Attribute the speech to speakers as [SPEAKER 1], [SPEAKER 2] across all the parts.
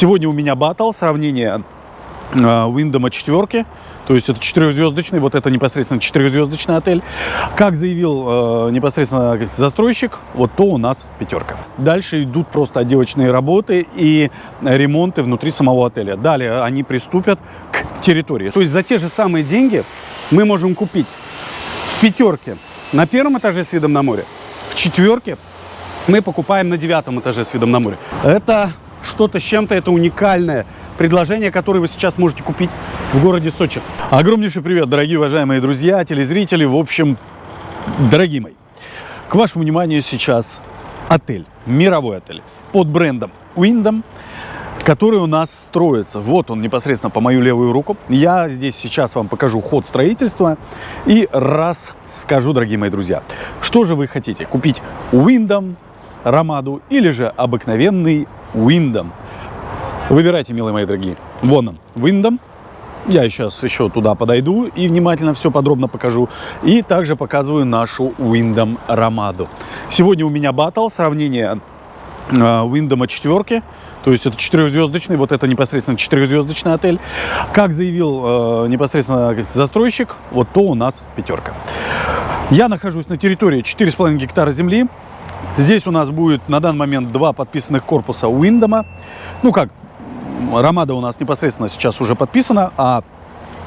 [SPEAKER 1] Сегодня у меня батл, сравнение Уиндома четверки. То есть это четырехзвездочный, вот это непосредственно четырехзвездочный отель. Как заявил э, непосредственно застройщик, вот то у нас пятерка. Дальше идут просто отделочные работы и ремонты внутри самого отеля. Далее они приступят к территории. То есть за те же самые деньги мы можем купить в пятерке на первом этаже с видом на море, в четверке мы покупаем на девятом этаже с видом на море. Это что-то с чем-то, это уникальное предложение, которое вы сейчас можете купить в городе Сочи. Огромнейший привет, дорогие уважаемые друзья, телезрители, в общем, дорогие мои. К вашему вниманию сейчас отель, мировой отель под брендом Windham, который у нас строится. Вот он непосредственно по мою левую руку. Я здесь сейчас вам покажу ход строительства и раз скажу, дорогие мои друзья, что же вы хотите? Купить Windham, Ромаду или же обыкновенный Windham? Выбирайте, милые мои дорогие. Вон он, Windham. Я сейчас еще туда подойду и внимательно все подробно покажу. И также показываю нашу Windham Ромаду. Сегодня у меня батл, сравнение э, Windham четверки. То есть это четырехзвездочный, вот это непосредственно четырехзвездочный отель. Как заявил э, непосредственно застройщик, вот то у нас пятерка. Я нахожусь на территории 4,5 гектара земли. Здесь у нас будет на данный момент два подписанных корпуса Уиндома. Ну как, Ромада у нас непосредственно сейчас уже подписана, а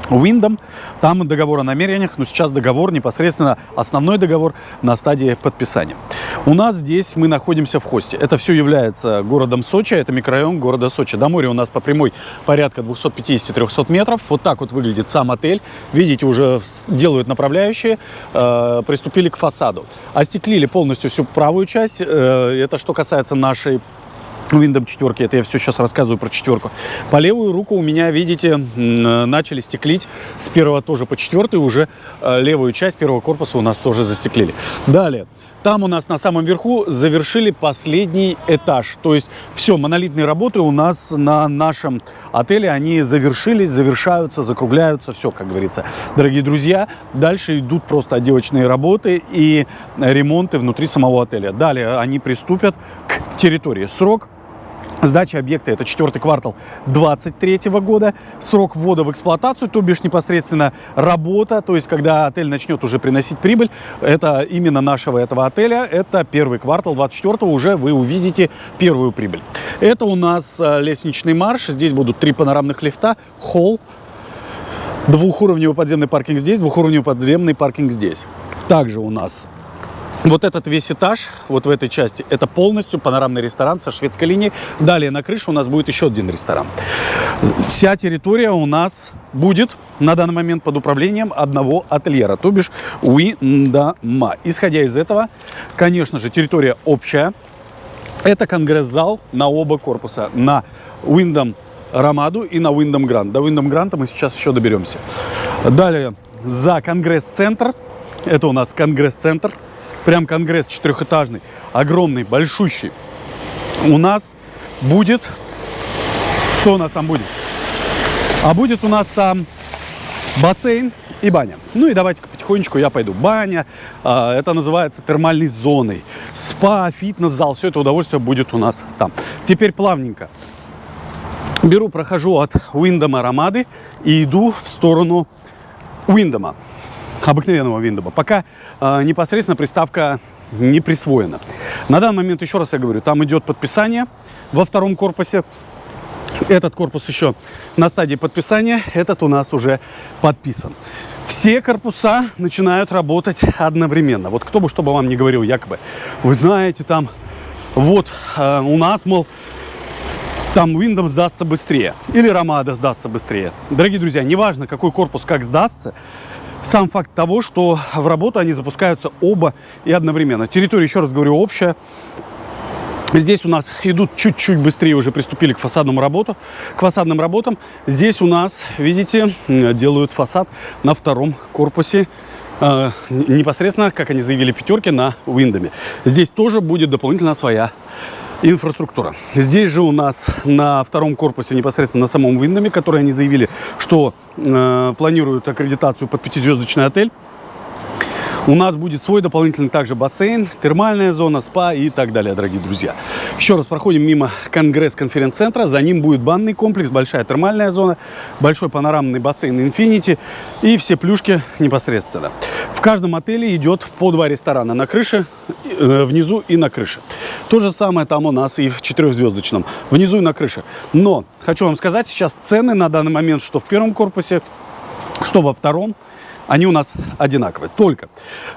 [SPEAKER 1] Windom, там договор о намерениях, но сейчас договор непосредственно, основной договор на стадии подписания. У нас здесь мы находимся в хосте. Это все является городом Сочи, это микрорайон города Сочи. До моря у нас по прямой порядка 250-300 метров. Вот так вот выглядит сам отель. Видите, уже делают направляющие, э, приступили к фасаду. Остеклили полностью всю правую часть. Э, это что касается нашей Windows 4, это я все сейчас рассказываю про четверку. По левую руку у меня, видите, начали стеклить с первого тоже по четвертой, уже э, левую часть первого корпуса у нас тоже застеклили. Далее, там у нас на самом верху завершили последний этаж. То есть все, монолитные работы у нас на нашем отеле, они завершились, завершаются, закругляются, все, как говорится. Дорогие друзья, дальше идут просто отделочные работы и ремонты внутри самого отеля. Далее они приступят к территории. Срок Сдача объекта это четвертый квартал 2023 года. Срок ввода в эксплуатацию, то бишь непосредственно работа, то есть когда отель начнет уже приносить прибыль, это именно нашего этого отеля, это первый квартал 24 уже вы увидите первую прибыль. Это у нас э, лестничный марш, здесь будут три панорамных лифта, холл, двухуровневый подземный паркинг здесь, двухуровневый подземный паркинг здесь. Также у нас вот этот весь этаж, вот в этой части, это полностью панорамный ресторан со шведской линией. Далее на крыше у нас будет еще один ресторан. Вся территория у нас будет на данный момент под управлением одного ательера, то бишь Уиндама. Исходя из этого, конечно же, территория общая. Это конгресс-зал на оба корпуса, на Уиндом Ромаду и на Уиндом Грант. До Уиндом Гранта мы сейчас еще доберемся. Далее за конгресс-центр. Это у нас конгресс-центр прям конгресс четырехэтажный, огромный, большущий. У нас будет... Что у нас там будет? А будет у нас там бассейн и баня. Ну и давайте-ка потихонечку я пойду. Баня, э, это называется термальной зоной. Спа, фитнес-зал, все это удовольствие будет у нас там. Теперь плавненько. Беру, прохожу от Уиндома Ромады и иду в сторону Уиндома обыкновенного Windows, пока э, непосредственно приставка не присвоена. На данный момент, еще раз я говорю, там идет подписание во втором корпусе. Этот корпус еще на стадии подписания, этот у нас уже подписан. Все корпуса начинают работать одновременно. Вот кто бы что бы вам не говорил, якобы, вы знаете, там, вот э, у нас, мол, там Windows сдастся быстрее или Ромада сдастся быстрее. Дорогие друзья, неважно, какой корпус как сдастся, сам факт того, что в работу они запускаются оба и одновременно. Территория, еще раз говорю, общая. Здесь у нас идут чуть-чуть быстрее, уже приступили к фасадному работу, к фасадным работам. Здесь у нас, видите, делают фасад на втором корпусе, э, непосредственно, как они заявили, пятерки на Виндоме. Здесь тоже будет дополнительно своя инфраструктура. Здесь же у нас на втором корпусе, непосредственно на самом Виндоме, который они заявили, что э, планируют аккредитацию под пятизвездочный отель, У нас будет свой дополнительный также бассейн, термальная зона, спа и так далее, дорогие друзья. Еще раз проходим мимо Конгресс-конференц-центра. За ним будет банный комплекс, большая термальная зона, большой панорамный бассейн Infinity и все плюшки непосредственно. В каждом отеле идет по два ресторана на крыше, э, внизу и на крыше. То же самое там у нас и в четырехзвездочном, внизу и на крыше. Но хочу вам сказать, сейчас цены на данный момент, что в первом корпусе, что во втором, они у нас одинаковые. Только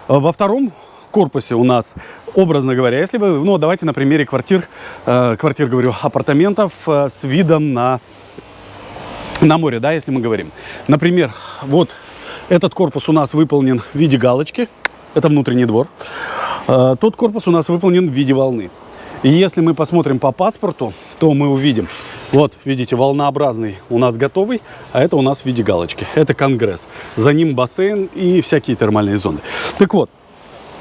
[SPEAKER 1] э, во втором корпусе у нас, образно говоря, если вы, ну, давайте на примере квартир, э, квартир, говорю, апартаментов э, с видом на, на море, да, если мы говорим. Например, вот этот корпус у нас выполнен в виде галочки, это внутренний двор. Тот корпус у нас выполнен в виде волны. И если мы посмотрим по паспорту, то мы увидим, вот, видите, волнообразный у нас готовый, а это у нас в виде галочки. Это Конгресс. За ним бассейн и всякие термальные зоны. Так вот,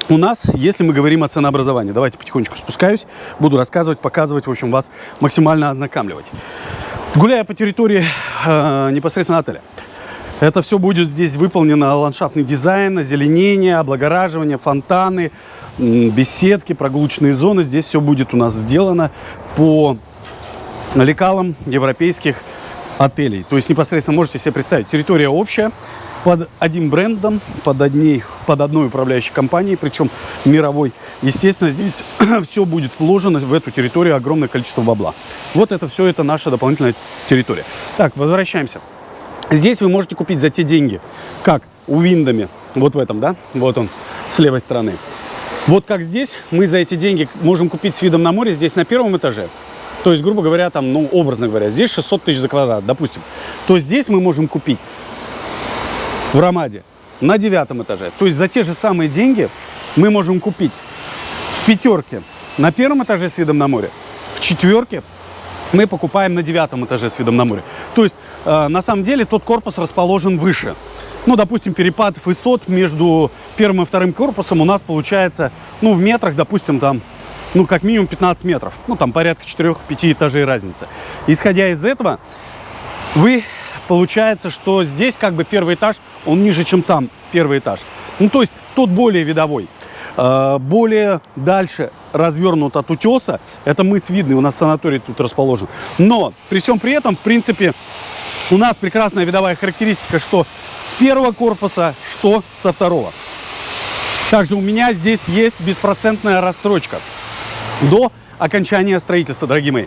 [SPEAKER 1] у нас, если мы говорим о ценообразовании, давайте потихонечку спускаюсь, буду рассказывать, показывать, в общем, вас максимально ознакомливать. Гуляя по территории э, непосредственно отеля, это все будет здесь выполнено ландшафтный дизайн, озеленение, облагораживание, фонтаны, беседки, прогулочные зоны. Здесь все будет у нас сделано по лекалам европейских отелей. То есть непосредственно можете себе представить, территория общая, под одним брендом, под, одней, под одной управляющей компанией, причем мировой. Естественно, здесь все будет вложено в эту территорию огромное количество бабла. Вот это все, это наша дополнительная территория. Так, возвращаемся. Здесь вы можете купить за те деньги, как у Виндами, вот в этом, да, вот он, с левой стороны. Вот как здесь мы за эти деньги можем купить с видом на море здесь на первом этаже. То есть, грубо говоря, там, ну, образно говоря, здесь 600 тысяч за квадрат, допустим. То здесь мы можем купить в Ромаде на девятом этаже. То есть за те же самые деньги мы можем купить в пятерке на первом этаже с видом на море, в четверке мы покупаем на девятом этаже с видом на море. То есть э, на самом деле тот корпус расположен выше. Ну, допустим, перепад высот между первым и вторым корпусом у нас получается, ну, в метрах, допустим, там, ну, как минимум 15 метров. Ну, там порядка 4-5 этажей разница. Исходя из этого, вы получается, что здесь как бы первый этаж, он ниже, чем там первый этаж. Ну, то есть тот более видовой. А, более дальше развернут от утеса, это мыс видный, у нас санаторий тут расположен. Но при всем при этом, в принципе, у нас прекрасная видовая характеристика, что с первого корпуса, что со второго. Также у меня здесь есть беспроцентная рассрочка до окончания строительства, дорогие мои.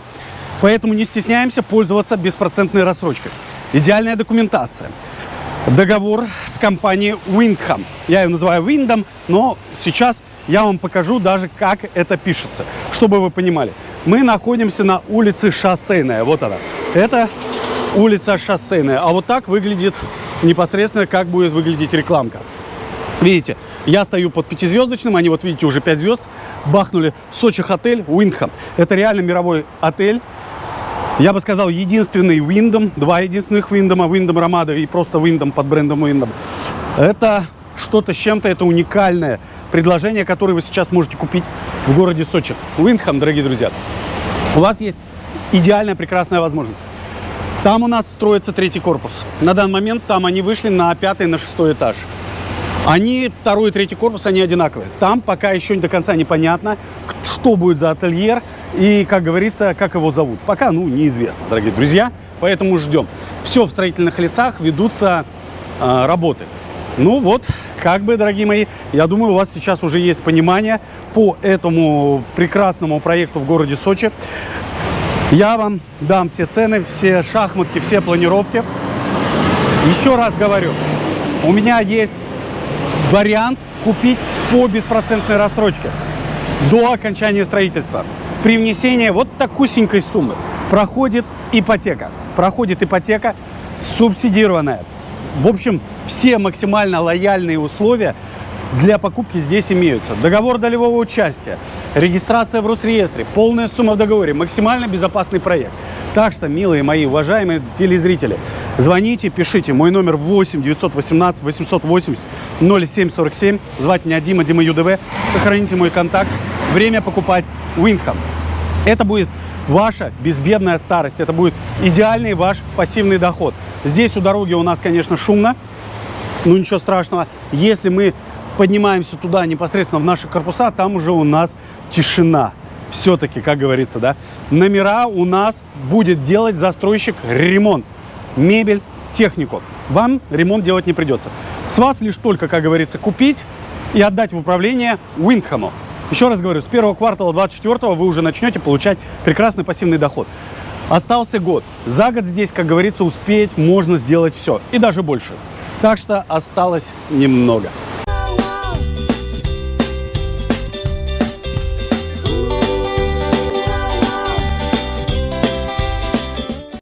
[SPEAKER 1] Поэтому не стесняемся пользоваться беспроцентной рассрочкой. Идеальная документация. Договор с компанией Windham. Я ее называю Windham, но сейчас я вам покажу даже, как это пишется, чтобы вы понимали. Мы находимся на улице Шоссейная. Вот она. Это улица Шоссейная. А вот так выглядит непосредственно, как будет выглядеть рекламка. Видите, я стою под пятизвездочным, они вот видите уже 5 звезд, бахнули Сочи отель Windham. Это реально мировой отель, я бы сказал, единственный Windom, два единственных Windom, Windom Ramada и просто Windom под брендом Windom. Это что-то с чем-то, это уникальное предложение, которое вы сейчас можете купить в городе Сочи. Windham, дорогие друзья, у вас есть идеальная, прекрасная возможность. Там у нас строится третий корпус. На данный момент там они вышли на пятый, на шестой этаж. Они, второй и третий корпус, они одинаковые. Там пока еще до конца непонятно, что будет за ательер, и, как говорится, как его зовут. Пока, ну, неизвестно, дорогие друзья. Поэтому ждем. Все в строительных лесах ведутся э, работы. Ну вот, как бы, дорогие мои, я думаю, у вас сейчас уже есть понимание по этому прекрасному проекту в городе Сочи. Я вам дам все цены, все шахматки, все планировки. Еще раз говорю, у меня есть вариант купить по беспроцентной рассрочке до окончания строительства при внесении вот такусенькой суммы проходит ипотека. Проходит ипотека субсидированная. В общем, все максимально лояльные условия для покупки здесь имеются. Договор долевого участия, регистрация в Росреестре, полная сумма в договоре, максимально безопасный проект. Так что, милые мои уважаемые телезрители, звоните, пишите. Мой номер 8 918 880 0747. Звать меня Дима, Дима ЮДВ. Сохраните мой контакт. Время покупать Windham. Это будет ваша безбедная старость. Это будет идеальный ваш пассивный доход. Здесь у дороги у нас, конечно, шумно. Ну, ничего страшного. Если мы поднимаемся туда, непосредственно в наши корпуса, там уже у нас тишина. Все-таки, как говорится, да, номера у нас будет делать застройщик ремонт. Мебель, технику. Вам ремонт делать не придется. С вас лишь только, как говорится, купить и отдать в управление Уиндхэму. Еще раз говорю, с первого квартала 24 вы уже начнете получать прекрасный пассивный доход. Остался год. За год здесь, как говорится, успеть можно сделать все. И даже больше. Так что осталось немного.